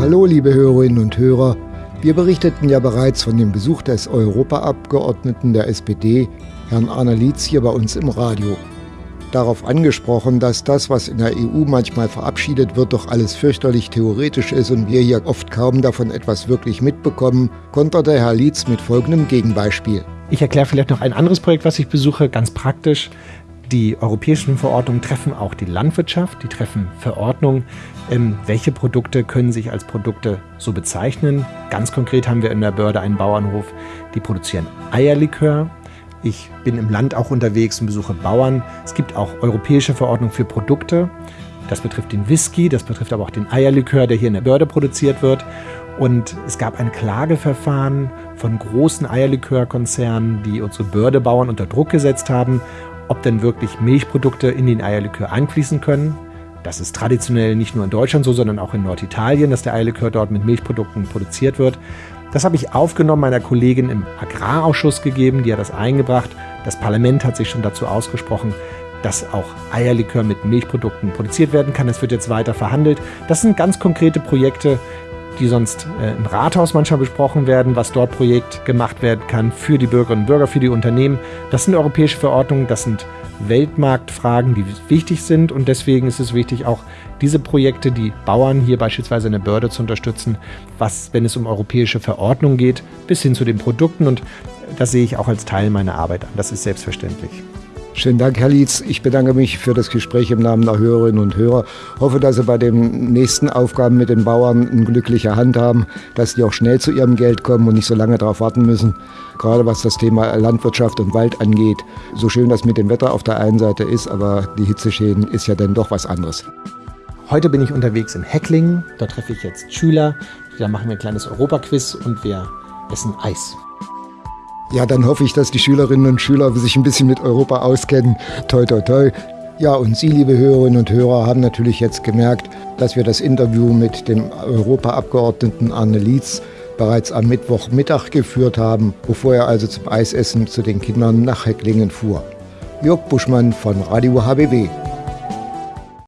Hallo, liebe Hörerinnen und Hörer. Wir berichteten ja bereits von dem Besuch des Europaabgeordneten der SPD, Herrn Arne Lietz, hier bei uns im Radio. Darauf angesprochen, dass das, was in der EU manchmal verabschiedet wird, doch alles fürchterlich theoretisch ist und wir hier oft kaum davon etwas wirklich mitbekommen, konterte Herr Lietz mit folgendem Gegenbeispiel. Ich erkläre vielleicht noch ein anderes Projekt, was ich besuche, ganz praktisch. Die europäischen Verordnungen treffen auch die Landwirtschaft, die treffen Verordnungen, ähm, welche Produkte können sich als Produkte so bezeichnen. Ganz konkret haben wir in der Börde einen Bauernhof, die produzieren Eierlikör. Ich bin im Land auch unterwegs und besuche Bauern. Es gibt auch europäische Verordnungen für Produkte. Das betrifft den Whisky, das betrifft aber auch den Eierlikör, der hier in der Börde produziert wird. Und es gab ein Klageverfahren von großen Eierlikörkonzernen, die unsere Bördebauern unter Druck gesetzt haben, ob denn wirklich Milchprodukte in den Eierlikör einfließen können. Das ist traditionell nicht nur in Deutschland so, sondern auch in Norditalien, dass der Eierlikör dort mit Milchprodukten produziert wird. Das habe ich aufgenommen meiner Kollegin im Agrarausschuss gegeben, die hat das eingebracht. Das Parlament hat sich schon dazu ausgesprochen, dass auch Eierlikör mit Milchprodukten produziert werden kann. Es wird jetzt weiter verhandelt. Das sind ganz konkrete Projekte, die sonst äh, im Rathaus manchmal besprochen werden, was dort Projekt gemacht werden kann für die Bürgerinnen und Bürger, für die Unternehmen. Das sind europäische Verordnungen, das sind Weltmarktfragen, die wichtig sind und deswegen ist es wichtig, auch diese Projekte, die Bauern hier beispielsweise in der Börde zu unterstützen, was, wenn es um europäische Verordnungen geht, bis hin zu den Produkten und das sehe ich auch als Teil meiner Arbeit an. Das ist selbstverständlich. Schönen Dank, Herr Lietz. Ich bedanke mich für das Gespräch im Namen der Hörerinnen und Hörer. Hoffe, dass Sie bei den nächsten Aufgaben mit den Bauern eine glückliche Hand haben, dass die auch schnell zu ihrem Geld kommen und nicht so lange darauf warten müssen. Gerade was das Thema Landwirtschaft und Wald angeht. So schön das mit dem Wetter auf der einen Seite ist, aber die Hitzeschäden ist ja dann doch was anderes. Heute bin ich unterwegs in Hecklingen. Da treffe ich jetzt Schüler. Da machen wir ein kleines Europaquiz und wir essen Eis. Ja, dann hoffe ich, dass die Schülerinnen und Schüler sich ein bisschen mit Europa auskennen. Toi, toi, toi. Ja, und Sie, liebe Hörerinnen und Hörer, haben natürlich jetzt gemerkt, dass wir das Interview mit dem Europaabgeordneten Arne Lietz bereits am Mittwochmittag geführt haben, bevor er also zum Eisessen zu den Kindern nach Hecklingen fuhr. Jörg Buschmann von Radio HBW.